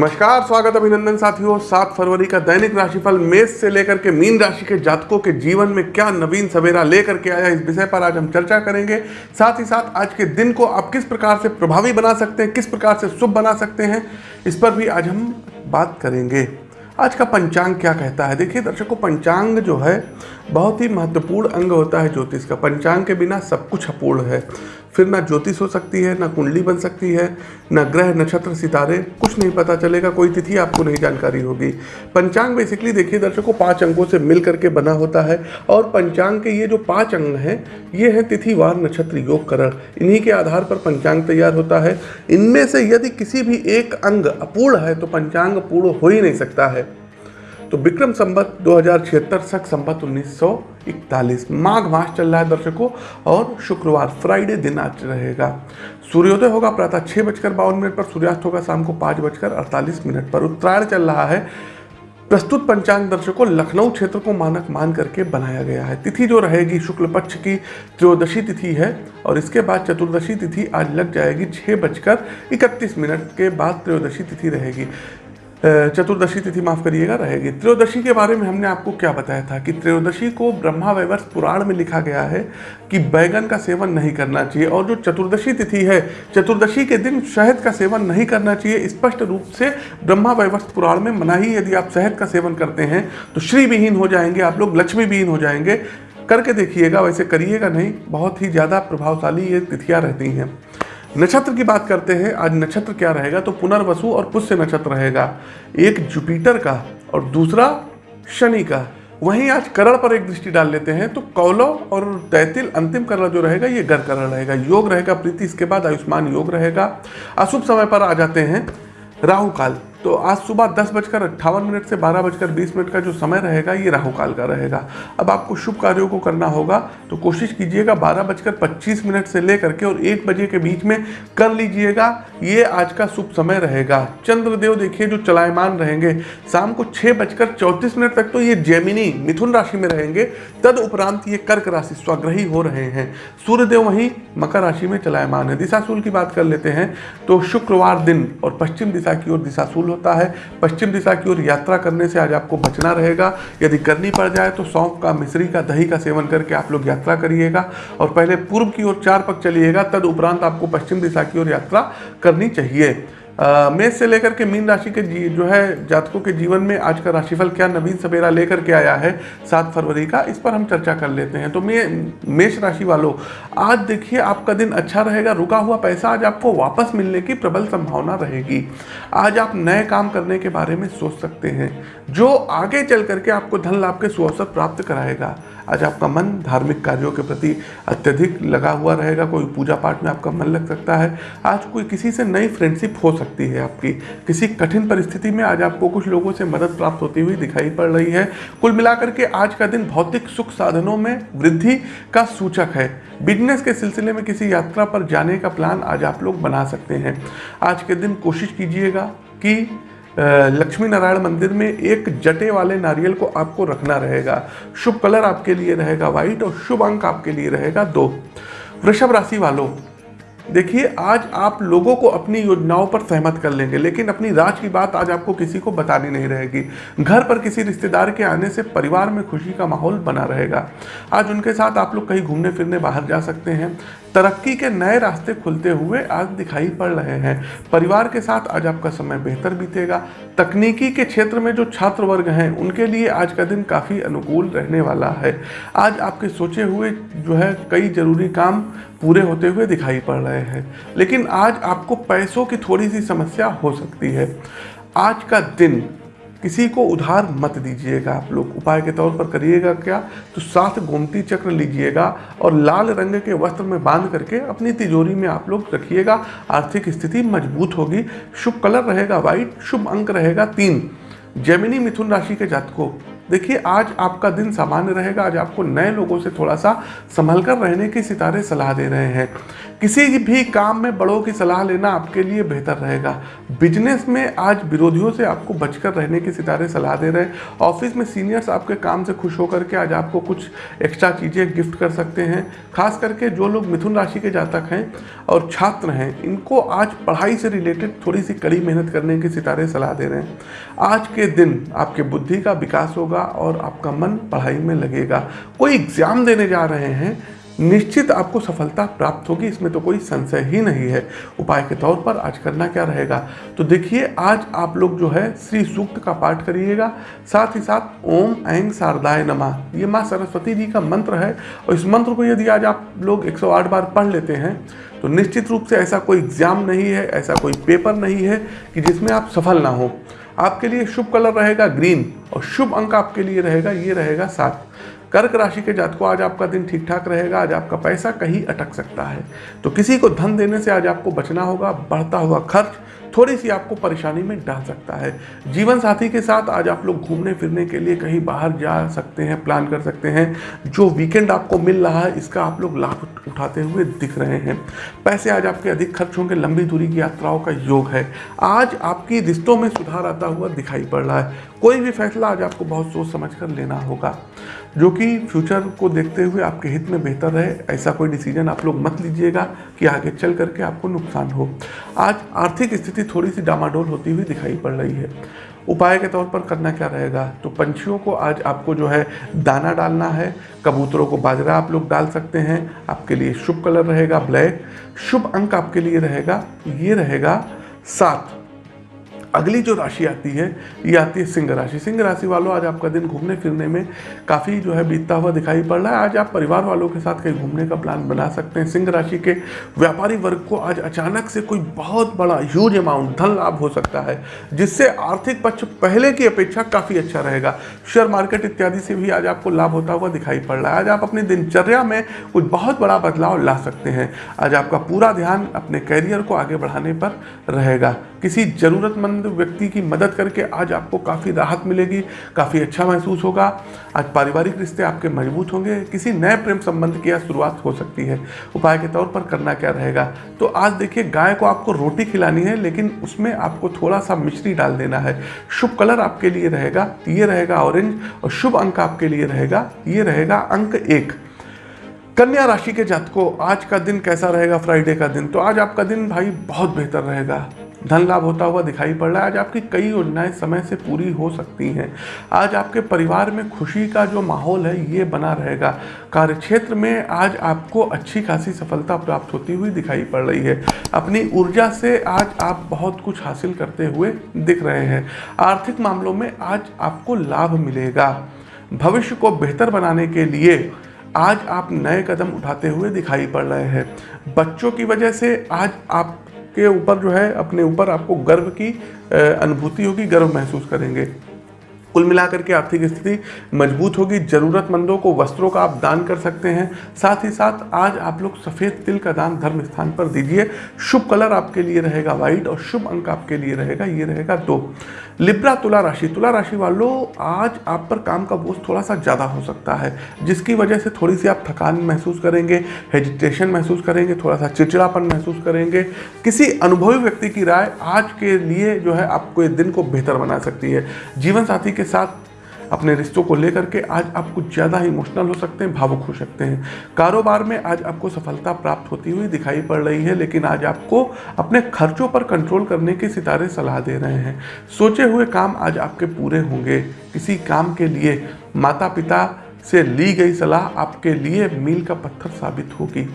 नमस्कार, स्वागत अभिनंदन साथियों। सात फरवरी का दैनिक राशिफल मेष से लेकर के मीन राशि के जातकों के जीवन में क्या नवीन सवेरा लेकर के आया इस विषय पर आज हम चर्चा करेंगे। साथ ही साथ आज के दिन को आप किस प्रकार से प्रभावी बना सकते हैं, किस प्रकार से शुभ बना सकते हैं, इस पर भी आज हम बात करेंगे। आज का पंचांग क्या कहता है? देखिए दर्शकों, पंचांग जो है, बहुत ही महत्वपूर्ण अंग होता है ज्योतिष का। पंचांग के बिना सब कुछ अपूर्ण है। फिर ना ज्योतिष हो सकती है, ना कुंडली बन सकती है, ना ग्रह, नक्षत्र, सितारे, कुछ नहीं पता चलेगा, कोई तिथि आपको नहीं जानकारी होगी। पंचांग बेसिकली देखिए दर्शकों, पाँच अंगों से मिल करके बना होता है और पंचांग के ये जो पाँच अंग हैं, ये हैं तिथिवार नक्षत्र, योग, करण। इन्हीं के आधार पर पंचांग तैयार होता है। इनमें से यदि किसी भी एक अंग अपूर्ण है तो पंचांग पूर्ण हो ही नहीं सकता है। तो विक्रम संबत दो हज़ार छिहत्तर सख संबत उन्नीस सौ इकतालीस। माघ मास चल रहा है दर्शकों, और शुक्रवार फ्राइडे दिन आज रहेगा। सूर्योदय होगा प्रातः छः बजकर बावन मिनट पर, सूर्यास्त होगा शाम को पाँच बजकर अड़तालीस मिनट पर। उत्तरायण चल रहा है। प्रस्तुत पंचांग दर्शकों, लखनऊ क्षेत्र को मानक मान करके बनाया गया है। तिथि जो रहेगी शुक्ल पक्ष की त्रयोदशी तिथि है, और इसके बाद चतुर्दशी तिथि आज लग जाएगी छः बजकर इकतीस मिनट के बाद त्रयोदशी तिथि रहेगी। चतुर्दशी तिथि माफ़ करिएगा, रहेगी। त्रयोदशी के बारे में हमने आपको क्या बताया था कि त्रयोदशी को ब्रह्मा वैवर्ष पुराण में लिखा गया है कि बैगन का सेवन नहीं करना चाहिए और जो चतुर्दशी तिथि है, चतुर्दशी के दिन शहद का सेवन नहीं करना चाहिए। स्पष्ट रूप से ब्रह्मा वैवर्ष पुराण में मना ही यदि आप शहद का सेवन करते हैं तो श्री विहीन हो जाएँगे, आप लोग लक्ष्मी विहीन हो जाएँगे। करके देखिएगा, वैसे करिएगा नहीं, बहुत ही ज़्यादा प्रभावशाली ये तिथियाँ रहती हैं। नक्षत्र की बात करते हैं, आज नक्षत्र क्या रहेगा? तो पुनर्वसु और पुष्य नक्षत्र रहेगा। एक जुपिटर का और दूसरा शनि का। वहीं आज करण पर एक दृष्टि डाल लेते हैं तो कौलव और तैतिल अंतिम करण जो रहेगा, ये गर करण रहेगा। योग रहेगा प्रीति, इसके बाद आयुष्मान योग रहेगा। अशुभ समय पर आ जाते हैं राहु काल तो आज सुबह दस बजकर अट्ठावन मिनट से बारह बजकर बीस मिनट का जो समय रहेगा, ये राहु काल का रहेगा। अब आपको शुभ कार्यों को करना होगा तो कोशिश कीजिएगा बारह बजकर पच्चीस मिनट से लेकर के और एक बजे के बीच में कर लीजिएगा, ये आज का शुभ समय रहेगा। चंद्रदेव देखिए, जो चलायमान रहेंगे, शाम को छः बजकर चौंतीस मिनट तक तो ये जेमिनी मिथुन राशि में रहेंगे, तद उपरांत ये कर्क राशि स्वग्रही हो रहे हैं। सूर्यदेव वहीं मकर राशि में चलायमान है। दिशाशूल की बात कर लेते हैं तो शुक्रवार दिन और पश्चिम दिशा की ओर दिशाशूल होता है। पश्चिम दिशा की ओर यात्रा करने से आज आपको बचना रहेगा। यदि करनी पड़ जाए तो सौंप का, मिश्री का, दही का सेवन करके आप लोग यात्रा करिएगा और पहले पूर्व की ओर चार पक चलिएगा, तद उपरांत आपको पश्चिम दिशा की ओर यात्रा करनी चाहिए। मेष से लेकर के मीन राशि के जी है, जातकों के जीवन में आज का राशिफल क्या नवीन सवेरा लेकर के आया है? सात फरवरी का, इस पर हम चर्चा कर लेते हैं। तो मे मेष राशि वालों, आज देखिए आपका दिन अच्छा रहेगा, रुका हुआ पैसा आज आपको वापस मिलने की प्रबल संभावना रहेगी। आज आप नए काम करने के बारे में सोच सकते हैं, जो आगे चल करके आपको धन लाभ के सुअवसर प्राप्त कराएगा। आज आपका मन धार्मिक कार्यों के प्रति अत्यधिक लगा हुआ रहेगा, कोई पूजा पाठ में आपका मन लग सकता है। आज कोई किसी से नई फ्रेंडशिप हो सकती है आपकी। किसी कठिन परिस्थिति में आज आपको कुछ लोगों से मदद प्राप्त होती हुई दिखाई पड़ रही है। कुल मिलाकर के आज का दिन भौतिक सुख साधनों में वृद्धि का सूचक है। बिज़नेस के सिलसिले में किसी यात्रा पर जाने का प्लान आज आप लोग बना सकते हैं। आज के दिन कोशिश कीजिएगा कि लक्ष्मी नारायण मंदिर में एक जटे वाले नारियल को आपको रखना रहेगा। शुभ कलर आपके लिए रहेगा व्हाइट और शुभ अंक आपके लिए रहेगा दो। वृषभ राशि वालों देखिए, आज आप लोगों को अपनी योजनाओं पर सहमत कर लेंगे, लेकिन अपनी राज की बात आज आपको किसी को बतानी नहीं रहेगी। घर पर किसी रिश्तेदार के आने से परिवार में खुशी का माहौल बना रहेगा। आज उनके साथ आप लोग कहीं घूमने फिरने बाहर जा सकते हैं। तरक्की के नए रास्ते खुलते हुए आज दिखाई पड़ रहे हैं। परिवार के साथ आज आपका समय बेहतर बीतेगा। तकनीकी के क्षेत्र में जो छात्र वर्ग हैं, उनके लिए आज का दिन काफ़ी अनुकूल रहने वाला है। आज आपके सोचे हुए जो है कई ज़रूरी काम पूरे होते हुए दिखाई पड़ रहे हैं। लेकिन आज आपको पैसों की थोड़ी सी समस्या हो सकती है। आज का दिन किसी को उधार मत दीजिएगा। आप लोग उपाय के तौर पर करिएगा क्या? तो साथ गोमती चक्र लीजिएगा और लाल रंग के वस्त्र में बाँध करके अपनी तिजोरी में आप लोग रखिएगा। आर्थिक स्थिति मज़बूत होगी। शुभ कलर रहेगा वाइट शुभ अंक रहेगा तीन। जैमिनी मिथुन राशि के जातकों देखिए, आज आपका दिन सामान्य रहेगा। आज आपको नए लोगों से थोड़ा सा संभल कर रहने की सितारे सलाह दे रहे हैं। किसी भी काम में बड़ों की सलाह लेना आपके लिए बेहतर रहेगा। बिज़नेस में आज विरोधियों से आपको बचकर रहने की सितारे सलाह दे रहे हैं। ऑफ़िस में सीनियर्स आपके काम से खुश होकर के आज आपको कुछ एक्स्ट्रा चीज़ें गिफ्ट कर सकते हैं। खास करके जो लोग मिथुन राशि के जातक हैं और छात्र हैं, इनको आज पढ़ाई से रिलेटेड थोड़ी सी कड़ी मेहनत करने की सितारे सलाह दे रहे हैं। आज के दिन आपके बुद्धि का विकास होगा और आपका मन पढ़ाई में लगेगा। कोई एग्ज़ाम देने जा रहे हैं निश्चित आपको सफलता प्राप्त होगी, इसमें तो कोई संशय ही नहीं है। उपाय के तौर पर आज करना क्या रहेगा? तो देखिए, आज आप लोग जो है, श्री सूक्त का पाठ करिएगा। साथ ही साथ, ओम ऐंग शारदाय नमा। ये माँ सरस्वती जी का मंत्र है, और इस मंत्र को यदि आज आप लोग 108 बार पढ़ लेते हैं तो निश्चित रूप से ऐसा कोई एग्ज़ाम नहीं है, ऐसा कोई पेपर नहीं है कि जिसमें आप सफल ना हो। आपके लिए शुभ कलर रहेगा ग्रीन, और शुभ अंक आपके लिए रहेगा, ये रहेगा सात। कर्क राशि के जातकों, आज आपका दिन ठीक ठाक रहेगा, आज आपका पैसा कहीं अटक सकता है। तो किसी को धन देने से आज आपको बचना होगा, बढ़ता हुआ खर्च थोड़ी सी आपको परेशानी में डाल सकता है। जीवन साथी के साथ आज आप लोग घूमने फिरने के लिए कहीं बाहर जा सकते हैं प्लान कर सकते हैं। जो वीकेंड आपको मिल रहा है, इसका आप लोग लाभ उठाते हुए दिख रहे हैं। पैसे आज आपके अधिक खर्च होंगे, लंबी दूरी की यात्राओं का योग है। आज आपकी रिश्तों में सुधार आता हुआ दिखाई पड़ रहा है। कोई भी फैसला आज आपको बहुत सोच समझ कर लेना होगा। जो कि फ्यूचर को देखते हुए आपके हित में बेहतर रहे, ऐसा कोई डिसीज़न आप लोग मत लीजिएगा कि आगे चल करके आपको नुकसान हो। आज आर्थिक स्थिति थोड़ी सी डामाडोल होती हुई दिखाई पड़ रही है। उपाय के तौर पर करना क्या रहेगा? तो पंछियों को आज आपको जो है दाना डालना है, कबूतरों को बाजरा आप लोग डाल सकते हैं, आपके लिए शुभ कलर रहेगा ब्लैक। शुभ अंक आपके लिए रहेगा, ये रहेगा सात। अगली जो राशि आती है, ये आती है सिंह राशि। सिंह राशि वालों, आज आपका दिन घूमने फिरने में काफ़ी जो है बीतता हुआ दिखाई पड़ रहा है। आज आप परिवार वालों के साथ कहीं घूमने का प्लान बना सकते हैं। सिंह राशि के व्यापारी वर्ग को आज अचानक से कोई बहुत बड़ा ह्यूज अमाउंट धन लाभ हो सकता है, जिससे आर्थिक पक्ष पहले की अपेक्षा काफ़ी अच्छा रहेगा। शेयर मार्केट इत्यादि से भी आज आपको लाभ होता हुआ दिखाई पड़ रहा है। आज आप अपनी दिनचर्या में कुछ बहुत बड़ा बदलाव ला सकते हैं। आज आपका पूरा ध्यान अपने कैरियर को आगे बढ़ाने पर रहेगा। किसी ज़रूरतमंद व्यक्ति की मदद करके आज आपको काफ़ी राहत मिलेगी, काफ़ी अच्छा महसूस होगा। आज पारिवारिक रिश्ते आपके मज़बूत होंगे, किसी नए प्रेम संबंध की आज शुरुआत हो सकती है। उपाय के तौर पर करना क्या रहेगा? तो आज देखिए, गाय को आपको रोटी खिलानी है, लेकिन उसमें आपको थोड़ा सा मिश्री डाल देना है। शुभ कलर आपके लिए रहेगा, ये रहेगा ऑरेंज और शुभ अंक आपके लिए रहेगा, ये रहेगा अंक एक। कन्या राशि के जातकों, आज का दिन कैसा रहेगा? फ्राइडे का दिन तो आज आपका दिन भाई बहुत बेहतर रहेगा। धन लाभ होता हुआ दिखाई पड़ रहा है। आज आपकी कई योजनाएँ समय से पूरी हो सकती हैं। आज आपके परिवार में खुशी का जो माहौल है, ये बना रहेगा। कार्यक्षेत्र में आज आपको अच्छी खासी सफलता प्राप्त होती हुई दिखाई पड़ रही है। अपनी ऊर्जा से आज आप बहुत कुछ हासिल करते हुए दिख रहे हैं। आर्थिक मामलों में आज आपको लाभ मिलेगा। भविष्य को बेहतर बनाने के लिए आज आप नए कदम उठाते हुए दिखाई पड़ रहे हैं। बच्चों की वजह से आज आप के ऊपर जो है अपने ऊपर आपको गर्व की अनुभूति होगी गर्व महसूस करेंगे। कुल मिलाकर के आर्थिक स्थिति मज़बूत होगी। ज़रूरतमंदों को वस्त्रों का आप दान कर सकते हैं। साथ ही साथ आज आप लोग सफ़ेद तिल का दान धर्म स्थान पर दीजिए। शुभ कलर आपके लिए रहेगा वाइट और शुभ अंक आपके लिए रहेगा, ये रहेगा दो। लिब्रा तुला राशि। तुला राशि वालों, आज आप पर काम का बोझ थोड़ा सा ज़्यादा हो सकता है, जिसकी वजह से थोड़ी सी आप थकान महसूस करेंगे, हेजिटेशन महसूस करेंगे, थोड़ा सा चिड़चिड़ापन महसूस करेंगे। किसी अनुभवी व्यक्ति की राय आज के लिए जो है आपको दिन को बेहतर बना सकती है। जीवन साथी के साथ अपने रिश्तों को लेकर के आज आप कुछ ज़्यादा इमोशनल हो सकते हैं, भावुक हो सकते हैं। कारोबार में आज आपको सफलता प्राप्त होती हुई दिखाई पड़ रही है, लेकिन आज आपको अपने खर्चों पर कंट्रोल करने के सितारे सलाह दे रहे हैं। सोचे हुए काम आज आपके पूरे होंगे। किसी काम के लिए माता पिता से ली गई सलाह आपके लिए मील का पत्थर साबित होगी।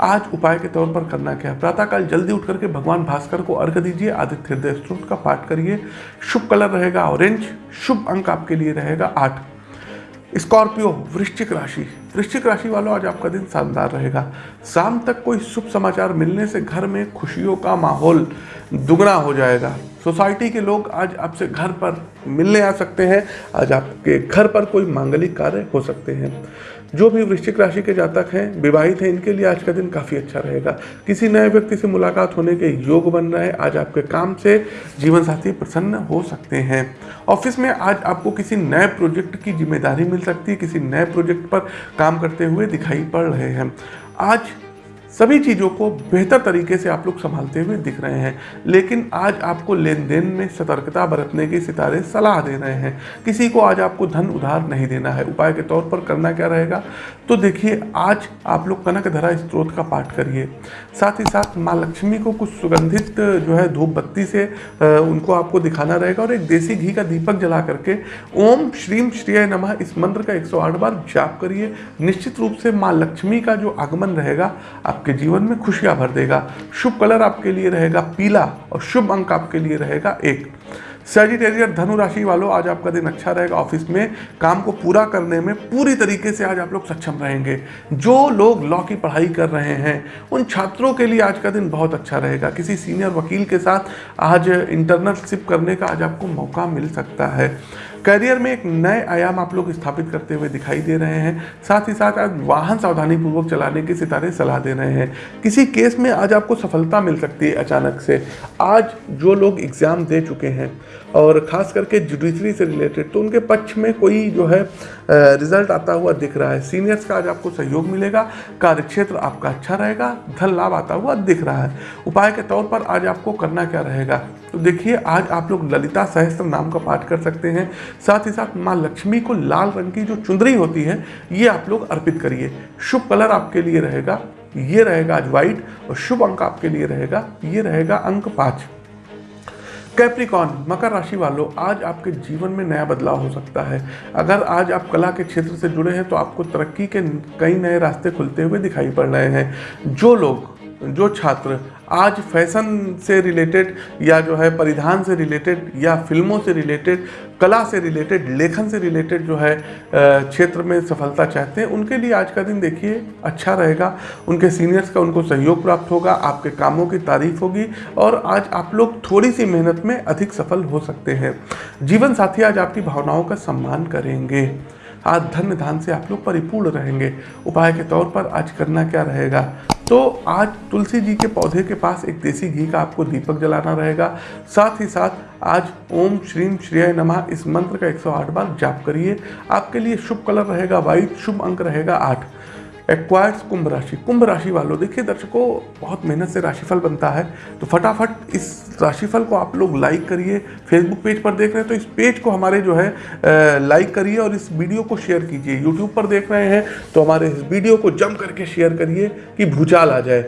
आज उपाय के तौर पर करना क्या है? प्रातःकाल जल्दी उठ करके भगवान भास्कर को अर्घ दीजिए, आदित्य हृदय स्त्रोत का पाठ करिए। शुभ कलर रहेगा ऑरेंज शुभ अंक आपके लिए रहेगा आठ। स्कॉर्पियो, वृश्चिक राशि। वृश्चिक राशि वालों आज आपका दिन शानदार रहेगा। शाम तक कोई शुभ समाचार मिलने से घर में खुशियों का माहौल दुगना हो जाएगा। सोसाइटी के लोग आज आपसे घर पर मिलने आ सकते हैं। आज आपके घर पर कोई मांगलिक कार्य हो सकते हैं। जो भी वृश्चिक राशि के जातक हैं, विवाहित हैं, इनके लिए आज का दिन काफ़ी अच्छा रहेगा। किसी नए व्यक्ति से मुलाकात होने के योग बन रहे हैं आज आपके काम से जीवन साथी प्रसन्न हो सकते हैं। ऑफ़िस में आज आपको किसी नए प्रोजेक्ट की ज़िम्मेदारी मिल सकती है। किसी नए प्रोजेक्ट पर काम करते हुए दिखाई पड़ रहे हैं। आज सभी चीज़ों को बेहतर तरीके से आप लोग संभालते हुए दिख रहे हैं। लेकिन आज आपको लेन देन में सतर्कता बरतने की सितारे सलाह दे रहे हैं। किसी को आज आपको धन उधार नहीं देना है। उपाय के तौर पर करना क्या रहेगा? तो देखिए, आज आप लोग कनक धरा स्त्रोत का पाठ करिए। साथ ही साथ माँ लक्ष्मी को कुछ सुगंधित जो है धूप बत्ती से उनको आपको दिखाना रहेगा और एक देसी घी का दीपक जला करके ओम श्रीम श्रीय नमः इस मंत्र का 108 बार जाप करिए। निश्चित रूप से माँ लक्ष्मी का जो आगमन रहेगा आप आपके जीवन में खुशियाँ भर देगा, शुभ कलर आपके लिए रहेगा, पीला और शुभ अंक आपके लिए रहेगा एक। सेजिटेरियर धनु राशि वालों, आज आपका दिन अच्छा रहेगा ऑफ़िस में। काम को पूरा करने में पूरी तरीके से आज आप लोग सक्षम रहेंगे। जो लोग लॉ की पढ़ाई कर रहे हैं, उन छात्रों के लिए आज का दिन बहुत अच्छा रहेगा। किसी सीनियर वकील के साथ आज इंटर्नशिप करने का आज आपको मौका मिल सकता है। करियर में एक नए आयाम आप लोग स्थापित करते हुए दिखाई दे रहे हैं। साथ ही साथ आज वाहन सावधानी पूर्वक चलाने के सितारे सलाह दे रहे हैं। किसी केस में आज आपको सफलता मिल सकती है अचानक से। आज जो लोग एग्ज़ाम दे चुके हैं और ख़ास करके जुडिशरी से रिलेटेड तो उनके पक्ष में कोई जो है रिज़ल्ट आता हुआ दिख रहा है। सीनियर्स का आज आपको सहयोग मिलेगा, कार्यक्षेत्र आपका अच्छा रहेगा, धन लाभ आता हुआ दिख रहा है। उपाय के तौर पर आज आपको करना क्या रहेगा? तो देखिए, आज आप लोग ललिता सहस्त्र नाम का पाठ कर सकते हैं। साथ ही साथ माँ लक्ष्मी को लाल रंग की जो चुंदरी होती है, ये आप लोग अर्पित करिए। शुभ कलर आपके लिए रहेगा, ये रहेगा आज व्हाइट और शुभ अंक आपके लिए रहेगा, ये रहेगा अंक पाँच। कैप्रिकॉन मकर राशि वालों, आज आपके जीवन में नया बदलाव हो सकता है। अगर आज आप कला के क्षेत्र से जुड़े हैं तो आपको तरक्की के कई नए रास्ते खुलते हुए दिखाई पड़ रहे हैं। जो लोग, जो छात्र आज फ़ैशन से रिलेटेड या जो है परिधान से रिलेटेड या फ़िल्मों से रिलेटेड, कला से रिलेटेड, लेखन से रिलेटेड जो है क्षेत्र में सफलता चाहते हैं, उनके लिए आज का दिन देखिए अच्छा रहेगा। उनके सीनियर्स का उनको सहयोग प्राप्त होगा, आपके कामों की तारीफ़ होगी और आज आप लोग थोड़ी सी मेहनत में अधिक सफल हो सकते हैं। जीवन साथी आज आपकी भावनाओं का सम्मान करेंगे। आज धन धान से आप लोग परिपूर्ण रहेंगे। उपाय के तौर पर आज करना क्या रहेगा? तो आज तुलसी जी के पौधे के पास एक देसी घी का आपको दीपक जलाना रहेगा। साथ ही साथ आज ओम श्रीम श्रेय नमः इस मंत्र का 108 बार जाप करिए। आपके लिए शुभ कलर रहेगा वाइट शुभ अंक रहेगा आठ। एक्वायर्स कुंभ राशि कुंभ राशि वालों, देखिए दर्शकों, बहुत मेहनत से राशिफल बनता है। तो फटाफट इस राशिफल को आप लोग लाइक करिए। फेसबुक पेज पर देख रहे हैं तो इस पेज को हमारे जो है लाइक करिए और इस वीडियो को शेयर कीजिए। यूट्यूब पर देख रहे हैं तो हमारे इस वीडियो को जम करके शेयर करिए कि भूचाल आ जाए।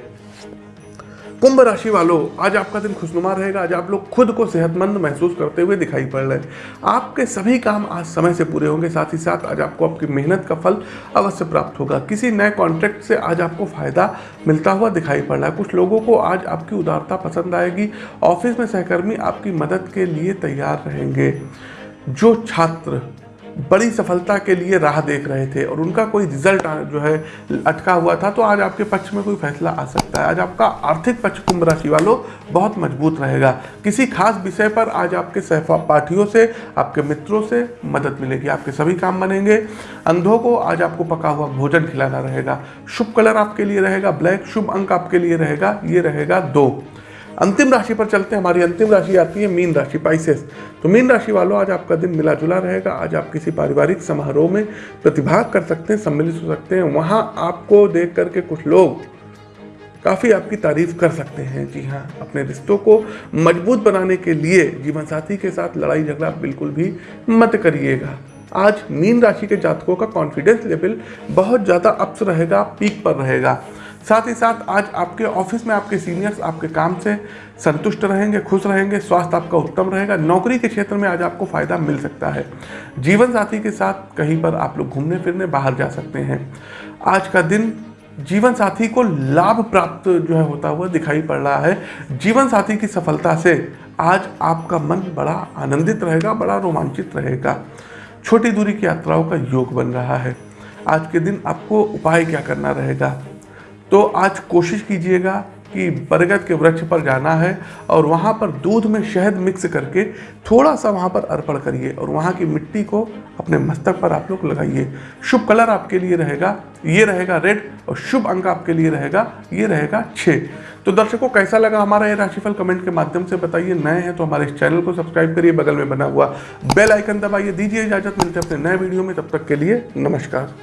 कुंभ राशि वालों, आज आपका दिन खुशनुमा रहेगा। आज आप लोग खुद को सेहतमंद महसूस करते हुए दिखाई पड़ रहे हैं। आपके सभी काम आज समय से पूरे होंगे। साथ ही साथ आज आपको आपकी मेहनत का फल अवश्य प्राप्त होगा। किसी नए कॉन्ट्रैक्ट से आज आपको फ़ायदा मिलता हुआ दिखाई पड़ रहा है। कुछ लोगों को आज आपकी उदारता पसंद आएगी। ऑफ़िस में सहकर्मी आपकी मदद के लिए तैयार रहेंगे। जो छात्र बड़ी सफलता के लिए राह देख रहे थे और उनका कोई रिज़ल्ट जो है, अटका हुआ था तो आज आपके पक्ष में कोई फैसला आ सकता है। आज आपका आर्थिक पक्ष कुंभ राशि वालों बहुत मज़बूत रहेगा। किसी खास विषय पर आज आपके सहपाठियों से, आपके मित्रों से मदद मिलेगी, आपके सभी काम बनेंगे। अंधों को आज आपको पका हुआ भोजन खिलाना रहेगा। शुभ कलर आपके लिए रहेगा, ब्लैक शुभ अंक आपके लिए रहेगा, ये रहेगा दो। अंतिम राशि पर चलते हैं। हमारी अंतिम राशि आती है मीन राशि पाइसेस तो मीन राशि वालों, आज आपका दिन मिला जुला रहेगा। आज आप किसी पारिवारिक समारोह में प्रतिभाग कर सकते हैं, सम्मिलित हो सकते हैं। वहाँ आपको देख करके कुछ लोग काफ़ी आपकी तारीफ़ कर सकते हैं। जी हाँ अपने रिश्तों को मज़बूत बनाने के लिए जीवन साथी के साथ लड़ाई झगड़ा बिल्कुल भी मत करिएगा। आज मीन राशि के जातकों का कॉन्फिडेंस लेवल बहुत ज़्यादा अप्स रहेगा पीक पर रहेगा। साथ ही साथ आज आपके ऑफ़िस में आपके सीनियर्स आपके काम से संतुष्ट रहेंगे, खुश रहेंगे, स्वास्थ्य आपका उत्तम रहेगा। नौकरी के क्षेत्र में आज आपको फ़ायदा मिल सकता है। जीवन साथी के साथ कहीं पर आप लोग घूमने फिरने बाहर जा सकते हैं। आज का दिन जीवन साथी को लाभ प्राप्त जो है होता हुआ दिखाई पड़ रहा है। जीवन साथी की सफलता से आज आपका मन बड़ा आनंदित रहेगा, बड़ा रोमांचित रहेगा। छोटी दूरी की यात्राओं का योग बन रहा है। आज के दिन आपको उपाय क्या करना रहेगा? तो आज कोशिश कीजिएगा कि बरगद के वृक्ष पर जाना है और वहाँ पर दूध में शहद मिक्स करके थोड़ा सा वहाँ पर अर्पण करिए और वहाँ की मिट्टी को अपने मस्तक पर आप लोग लगाइए। शुभ कलर आपके लिए रहेगा, ये रहेगा रेड और शुभ अंक आपके लिए रहेगा, ये रहेगा छः तो दर्शकों, कैसा लगा हमारा ये राशिफल? कमेंट के माध्यम से बताइए। नए हैं तो हमारे इस चैनल को सब्सक्राइब करिए। बगल में बना हुआ बेल आइकन दबाइए। दीजिए इजाज़त। मिलते अपने नए वीडियो में। तब तक के लिए नमस्कार।